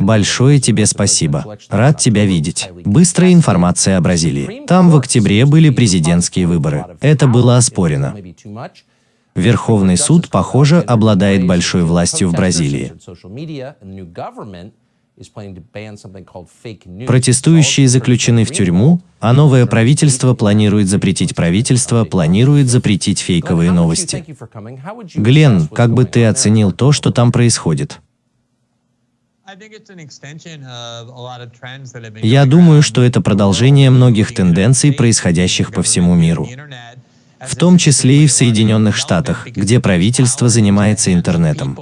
Большое тебе спасибо. Рад тебя видеть. Быстрая информация о Бразилии. Там в октябре были президентские выборы. Это было оспорено. Верховный суд, похоже, обладает большой властью в Бразилии. Протестующие заключены в тюрьму, а новое правительство планирует запретить правительство, планирует запретить фейковые новости. Глен, как бы ты оценил то, что там происходит? Я думаю, что это продолжение многих тенденций, происходящих по всему миру в том числе и в Соединенных Штатах, где правительство занимается интернетом.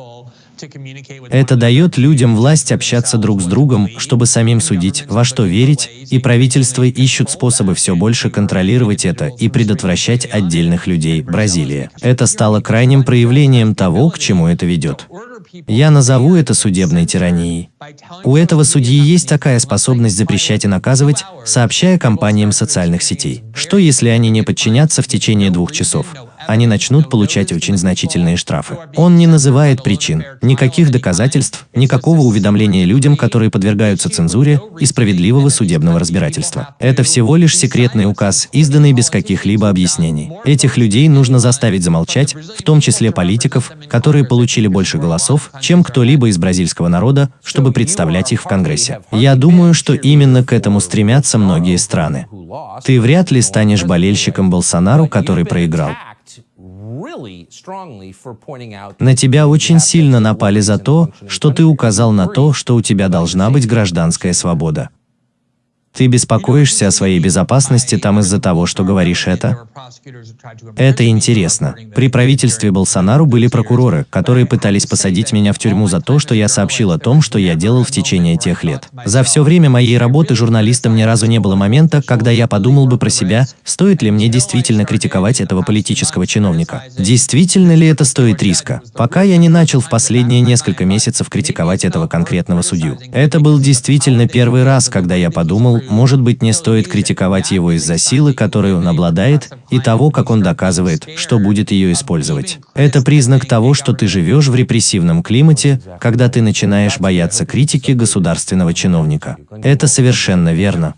Это дает людям власть общаться друг с другом, чтобы самим судить, во что верить, и правительства ищут способы все больше контролировать это и предотвращать отдельных людей. Бразилия. Это стало крайним проявлением того, к чему это ведет. Я назову это судебной тиранией. У этого судьи есть такая способность запрещать и наказывать, сообщая компаниям социальных сетей. Что если они не подчинятся в течение двух часов? Они начнут получать очень значительные штрафы. Он не называет причин, никаких доказательств, никакого уведомления людям, которые подвергаются цензуре и справедливого судебного разбирательства. Это всего лишь секретный указ, изданный без каких-либо объяснений. Этих людей нужно заставить замолчать, в том числе политиков, которые получили больше голосов, чем кто-либо из бразильского народа, чтобы представлять их в Конгрессе. Я думаю, что именно к этому стремятся многие страны. Ты вряд ли станешь болельщиком Болсонару, который проиграл. На тебя очень сильно напали за то, что ты указал на то, что у тебя должна быть гражданская свобода. Ты беспокоишься о своей безопасности там из-за того, что говоришь это? Это интересно. При правительстве Болсонару были прокуроры, которые пытались посадить меня в тюрьму за то, что я сообщил о том, что я делал в течение тех лет. За все время моей работы журналистом ни разу не было момента, когда я подумал бы про себя, стоит ли мне действительно критиковать этого политического чиновника. Действительно ли это стоит риска? Пока я не начал в последние несколько месяцев критиковать этого конкретного судью. Это был действительно первый раз, когда я подумал, может быть, не стоит критиковать его из-за силы, которой он обладает, и того, как он доказывает, что будет ее использовать. Это признак того, что ты живешь в репрессивном климате, когда ты начинаешь бояться критики государственного чиновника. Это совершенно верно.